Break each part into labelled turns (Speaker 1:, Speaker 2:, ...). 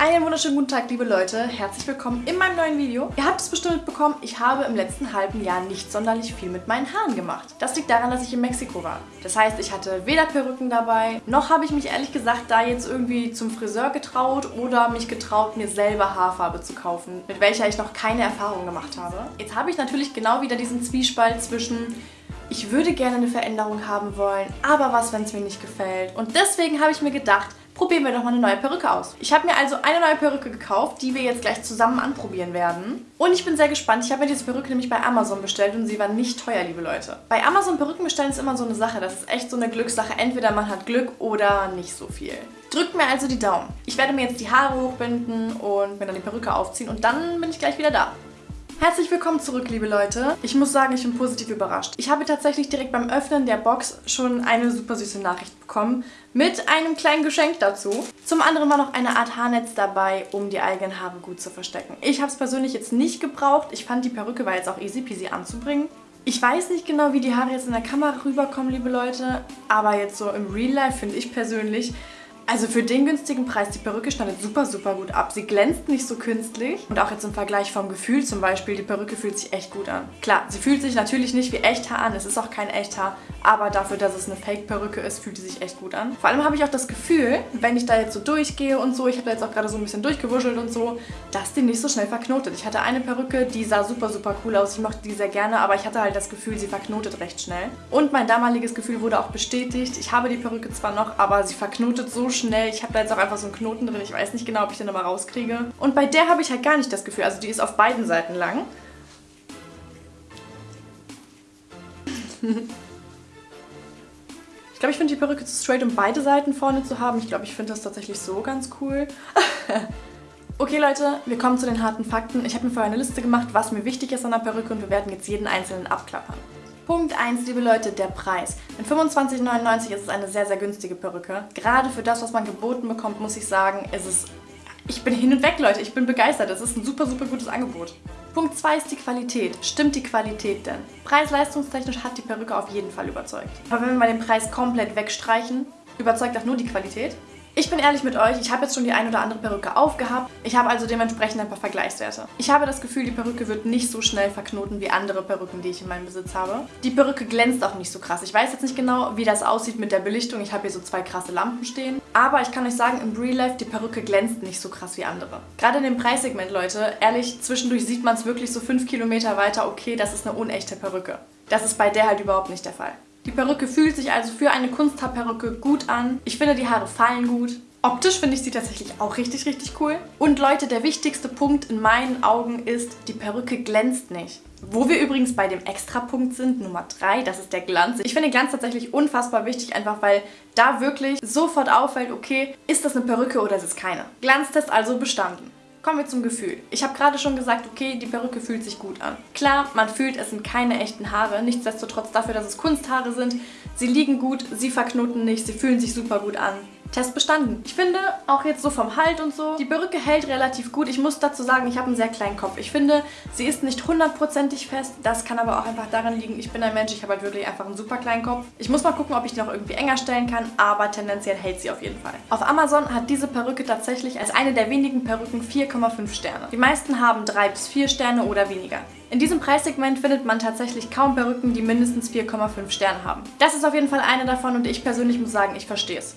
Speaker 1: Einen wunderschönen guten Tag, liebe Leute. Herzlich willkommen in meinem neuen Video. Ihr habt es bestimmt mitbekommen, ich habe im letzten halben Jahr nicht sonderlich viel mit meinen Haaren gemacht. Das liegt daran, dass ich in Mexiko war. Das heißt, ich hatte weder Perücken dabei, noch habe ich mich ehrlich gesagt da jetzt irgendwie zum Friseur getraut oder mich getraut, mir selber Haarfarbe zu kaufen, mit welcher ich noch keine Erfahrung gemacht habe. Jetzt habe ich natürlich genau wieder diesen Zwiespalt zwischen ich würde gerne eine Veränderung haben wollen, aber was, wenn es mir nicht gefällt? Und deswegen habe ich mir gedacht, probieren wir doch mal eine neue Perücke aus. Ich habe mir also eine neue Perücke gekauft, die wir jetzt gleich zusammen anprobieren werden. Und ich bin sehr gespannt. Ich habe mir diese Perücke nämlich bei Amazon bestellt und sie war nicht teuer, liebe Leute. Bei Amazon Perücken bestellen ist immer so eine Sache. Das ist echt so eine Glückssache. Entweder man hat Glück oder nicht so viel. Drückt mir also die Daumen. Ich werde mir jetzt die Haare hochbinden und mir dann die Perücke aufziehen und dann bin ich gleich wieder da. Herzlich willkommen zurück, liebe Leute. Ich muss sagen, ich bin positiv überrascht. Ich habe tatsächlich direkt beim Öffnen der Box schon eine super süße Nachricht bekommen mit einem kleinen Geschenk dazu. Zum anderen war noch eine Art Haarnetz dabei, um die eigenen Haare gut zu verstecken. Ich habe es persönlich jetzt nicht gebraucht. Ich fand, die Perücke war jetzt auch easy peasy anzubringen. Ich weiß nicht genau, wie die Haare jetzt in der Kamera rüberkommen, liebe Leute, aber jetzt so im Real Life finde ich persönlich, also für den günstigen Preis, die Perücke schneidet super, super gut ab. Sie glänzt nicht so künstlich. Und auch jetzt im Vergleich vom Gefühl zum Beispiel, die Perücke fühlt sich echt gut an. Klar, sie fühlt sich natürlich nicht wie Echthaar an. Es ist auch kein Echthaar. Aber dafür, dass es eine Fake-Perücke ist, fühlt sie sich echt gut an. Vor allem habe ich auch das Gefühl, wenn ich da jetzt so durchgehe und so, ich habe da jetzt auch gerade so ein bisschen durchgewuschelt und so, dass die nicht so schnell verknotet. Ich hatte eine Perücke, die sah super, super cool aus. Ich mochte die sehr gerne, aber ich hatte halt das Gefühl, sie verknotet recht schnell. Und mein damaliges Gefühl wurde auch bestätigt. Ich habe die Perücke zwar noch, aber sie verknotet so schnell. Ich habe da jetzt auch einfach so einen Knoten drin. Ich weiß nicht genau, ob ich den aber rauskriege. Und bei der habe ich halt gar nicht das Gefühl. Also die ist auf beiden Seiten lang. Ich glaube, ich finde die Perücke zu straight, um beide Seiten vorne zu haben. Ich glaube, ich finde das tatsächlich so ganz cool. okay, Leute, wir kommen zu den harten Fakten. Ich habe mir vorher eine Liste gemacht, was mir wichtig ist an der Perücke und wir werden jetzt jeden einzelnen abklappern. Punkt 1, liebe Leute, der Preis. Mit 25,99 ist es eine sehr, sehr günstige Perücke. Gerade für das, was man geboten bekommt, muss ich sagen, ist es... Ich bin hin und weg, Leute. Ich bin begeistert. Es ist ein super, super gutes Angebot. Punkt 2 ist die Qualität. Stimmt die Qualität denn? Preis-leistungstechnisch hat die Perücke auf jeden Fall überzeugt. Aber wenn wir mal den Preis komplett wegstreichen, überzeugt auch nur die Qualität? Ich bin ehrlich mit euch, ich habe jetzt schon die ein oder andere Perücke aufgehabt. Ich habe also dementsprechend ein paar Vergleichswerte. Ich habe das Gefühl, die Perücke wird nicht so schnell verknoten wie andere Perücken, die ich in meinem Besitz habe. Die Perücke glänzt auch nicht so krass. Ich weiß jetzt nicht genau, wie das aussieht mit der Belichtung. Ich habe hier so zwei krasse Lampen stehen. Aber ich kann euch sagen, im Real Life, die Perücke glänzt nicht so krass wie andere. Gerade in dem Preissegment, Leute, ehrlich, zwischendurch sieht man es wirklich so fünf Kilometer weiter, okay, das ist eine unechte Perücke. Das ist bei der halt überhaupt nicht der Fall. Die Perücke fühlt sich also für eine Kunsthaarperücke gut an. Ich finde, die Haare fallen gut. Optisch finde ich sie tatsächlich auch richtig, richtig cool. Und Leute, der wichtigste Punkt in meinen Augen ist, die Perücke glänzt nicht. Wo wir übrigens bei dem Extrapunkt sind, Nummer 3, das ist der Glanz. Ich finde Glanz tatsächlich unfassbar wichtig, einfach weil da wirklich sofort auffällt, okay, ist das eine Perücke oder ist es keine? Glanztest also bestanden. Kommen wir zum Gefühl. Ich habe gerade schon gesagt, okay, die Perücke fühlt sich gut an. Klar, man fühlt, es sind keine echten Haare. Nichtsdestotrotz dafür, dass es Kunsthaare sind. Sie liegen gut, sie verknoten nicht, sie fühlen sich super gut an. Test bestanden. Ich finde, auch jetzt so vom Halt und so, die Perücke hält relativ gut. Ich muss dazu sagen, ich habe einen sehr kleinen Kopf. Ich finde, sie ist nicht hundertprozentig fest. Das kann aber auch einfach daran liegen, ich bin ein Mensch, ich habe halt wirklich einfach einen super kleinen Kopf. Ich muss mal gucken, ob ich die noch irgendwie enger stellen kann, aber tendenziell hält sie auf jeden Fall. Auf Amazon hat diese Perücke tatsächlich als eine der wenigen Perücken 4,5 Sterne. Die meisten haben 3 bis 4 Sterne oder weniger. In diesem Preissegment findet man tatsächlich kaum Perücken, die mindestens 4,5 Sterne haben. Das ist auf jeden Fall eine davon und ich persönlich muss sagen, ich verstehe es.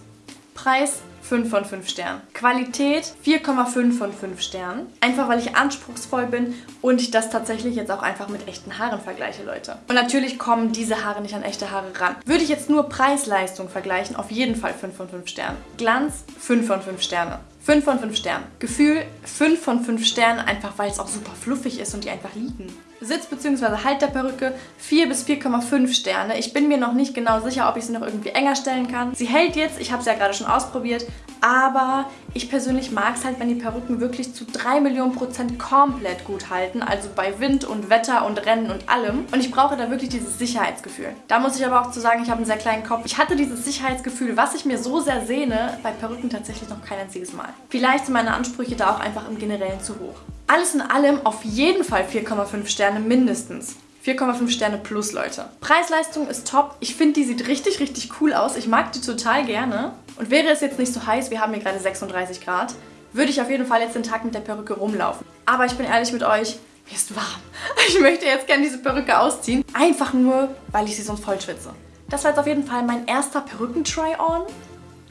Speaker 1: Preis 5 von 5 Sternen. Qualität 4,5 von 5 Sternen. Einfach weil ich anspruchsvoll bin und ich das tatsächlich jetzt auch einfach mit echten Haaren vergleiche, Leute. Und natürlich kommen diese Haare nicht an echte Haare ran. Würde ich jetzt nur Preis-Leistung vergleichen, auf jeden Fall 5 von 5 Sternen. Glanz 5 von 5 Sterne. 5 von 5 Sternen. Gefühl 5 von 5 Sternen, einfach weil es auch super fluffig ist und die einfach liegen. Sitz bzw. Halt der Perücke 4 bis 4,5 Sterne. Ich bin mir noch nicht genau sicher, ob ich sie noch irgendwie enger stellen kann. Sie hält jetzt, ich habe sie ja gerade schon ausprobiert, aber ich persönlich mag es halt, wenn die Perücken wirklich zu 3 Millionen Prozent komplett gut halten, also bei Wind und Wetter und Rennen und allem. Und ich brauche da wirklich dieses Sicherheitsgefühl. Da muss ich aber auch zu sagen, ich habe einen sehr kleinen Kopf. Ich hatte dieses Sicherheitsgefühl, was ich mir so sehr sehne, bei Perücken tatsächlich noch kein einziges Mal. Vielleicht sind meine Ansprüche da auch einfach im Generellen zu hoch. Alles in allem auf jeden Fall 4,5 Sterne mindestens. 4,5 Sterne plus, Leute. Preis-Leistung ist top. Ich finde, die sieht richtig, richtig cool aus. Ich mag die total gerne. Und wäre es jetzt nicht so heiß, wir haben hier gerade 36 Grad, würde ich auf jeden Fall jetzt den Tag mit der Perücke rumlaufen. Aber ich bin ehrlich mit euch, mir ist warm. Ich möchte jetzt gerne diese Perücke ausziehen. Einfach nur, weil ich sie sonst voll schwitze. Das war jetzt auf jeden Fall mein erster Perücken-Try-On,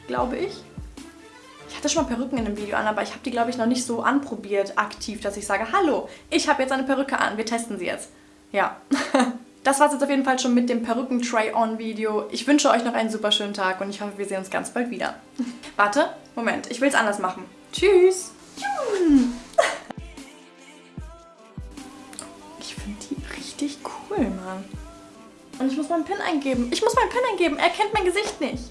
Speaker 1: glaube ich. Ich hatte schon mal Perücken in einem Video an, aber ich habe die, glaube ich, noch nicht so anprobiert, aktiv, dass ich sage, hallo, ich habe jetzt eine Perücke an, wir testen sie jetzt. Ja. Das war es jetzt auf jeden Fall schon mit dem Perücken-Try-On-Video. Ich wünsche euch noch einen super schönen Tag und ich hoffe, wir sehen uns ganz bald wieder. Warte, Moment, ich will es anders machen. Tschüss! Ich finde die richtig cool, Mann. Und ich muss meinen PIN eingeben. Ich muss meinen PIN eingeben. Er kennt mein Gesicht nicht.